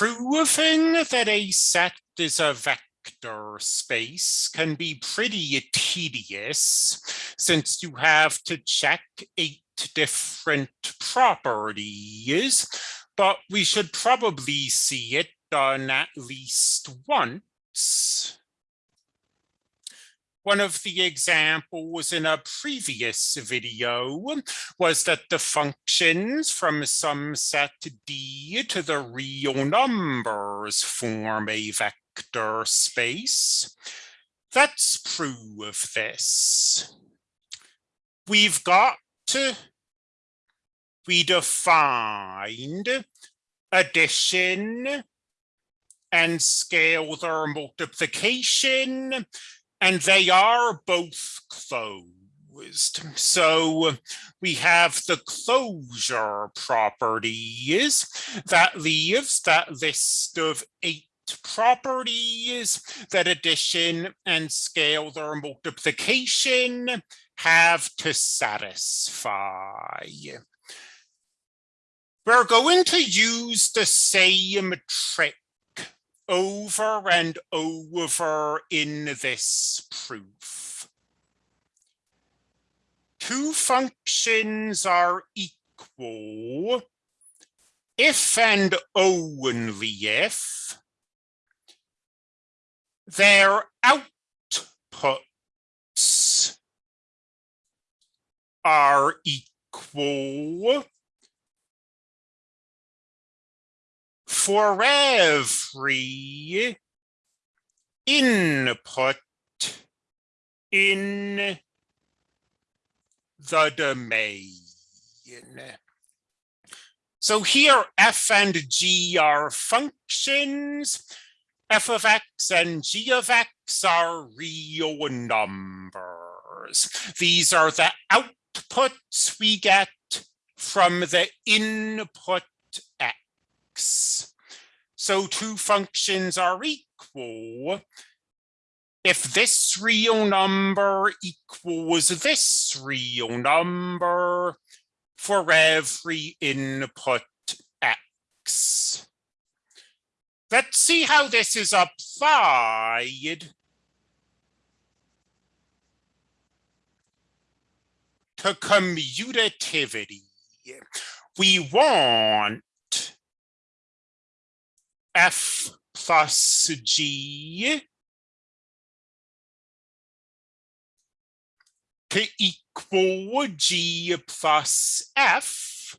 Proving that a set is a vector space can be pretty tedious since you have to check eight different properties, but we should probably see it done at least once. One of the examples in a previous video was that the functions from some set D to the real numbers form a vector space. Let's prove this. We've got we defined addition and scalar multiplication and they are both closed. So we have the closure properties that leaves that list of eight properties that addition and scalar multiplication have to satisfy. We're going to use the same trick over and over in this proof. Two functions are equal if and only if their outputs are equal for every input in the domain. So here f and g are functions, f of x and g of x are real numbers. These are the outputs we get from the input x. So two functions are equal if this real number equals this real number for every input x. Let's see how this is applied to commutativity. We want f plus g to equal g plus f.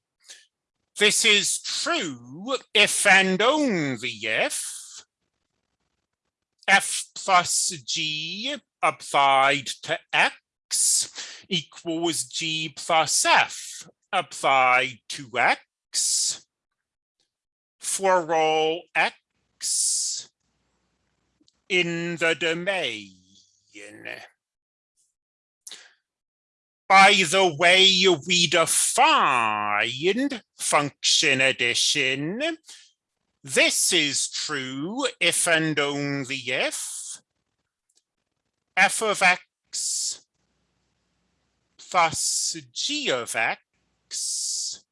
This is true if and only if f plus g applied to x equals g plus f applied to x for all x in the domain. By the way we defined function addition, this is true if and only if f of x plus g of x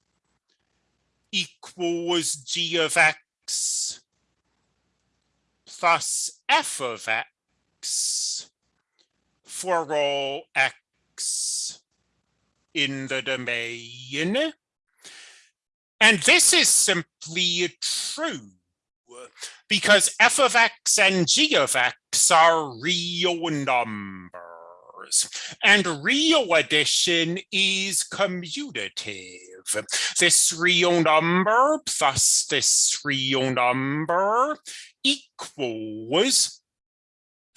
equals g of x plus f of x for all x in the domain. And this is simply true because f of x and g of x are real numbers and real addition is commutative. This real number plus this real number equals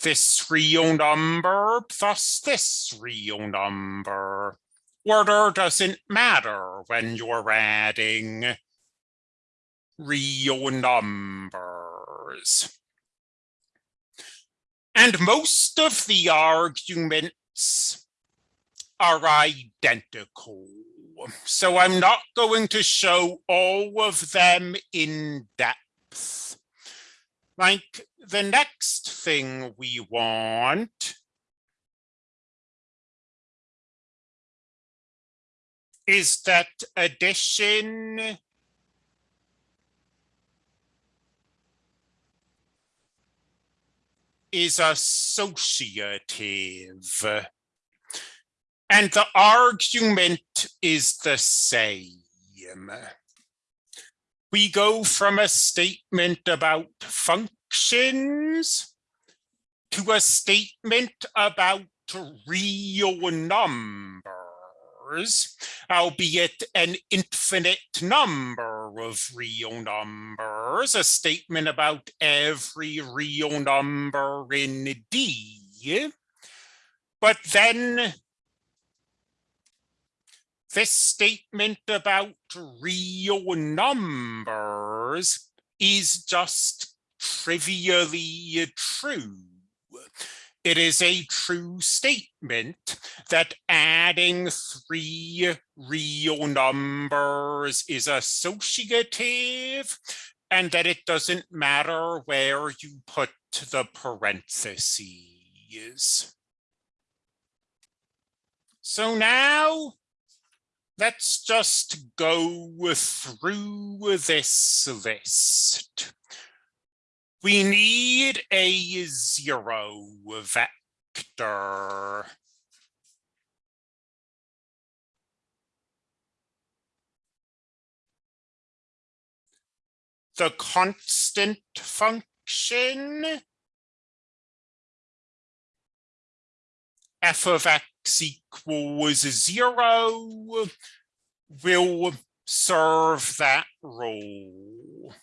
this real number plus this real number. Order doesn't matter when you're adding real numbers. And most of the arguments are identical. So I'm not going to show all of them in depth. Like the next thing we want is that addition is associative. And the argument is the same. We go from a statement about functions to a statement about real numbers albeit an infinite number of real numbers, a statement about every real number in D. But then this statement about real numbers is just trivially true it is a true statement that adding three real numbers is associative and that it doesn't matter where you put the parentheses. So now let's just go through this list we need a zero vector. The constant function f of x equals zero will serve that role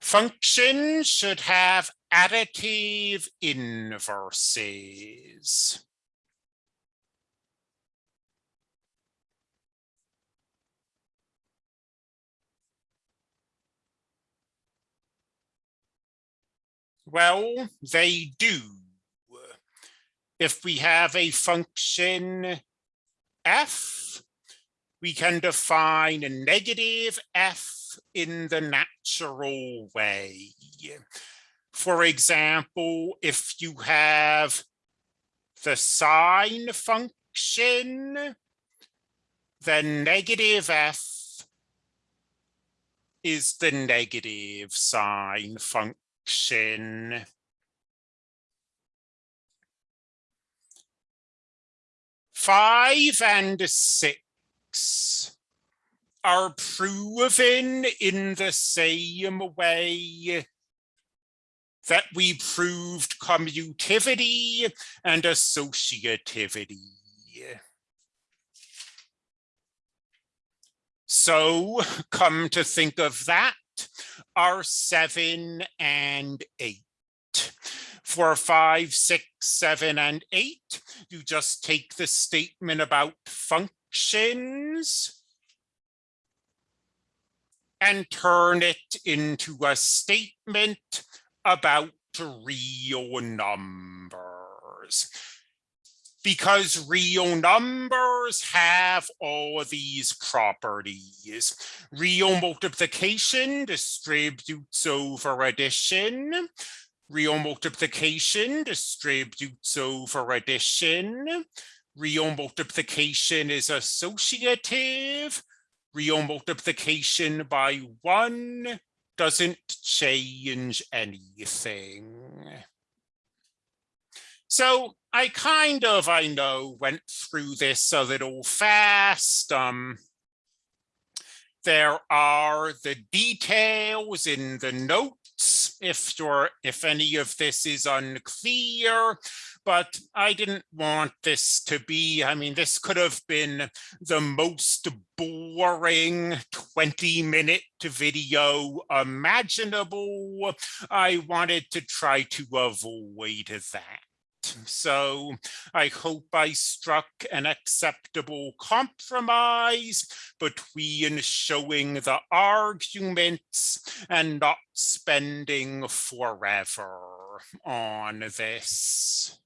functions should have additive inverses. Well, they do. If we have a function f, we can define a negative f in the natural way. For example, if you have the sine function, then negative f is the negative sine function. Five and six are proven in the same way that we proved commutativity and associativity. So come to think of that, are seven and eight. For five, six, seven, and eight, you just take the statement about functions and turn it into a statement about real numbers. Because real numbers have all of these properties. Real multiplication distributes over addition. Real multiplication distributes over addition. Real multiplication is associative real multiplication by one doesn't change anything. So I kind of, I know, went through this a little fast. Um, there are the details in the notes if you're if any of this is unclear but I didn't want this to be, I mean, this could have been the most boring 20 minute video imaginable. I wanted to try to avoid that. So I hope I struck an acceptable compromise between showing the arguments and not spending forever on this.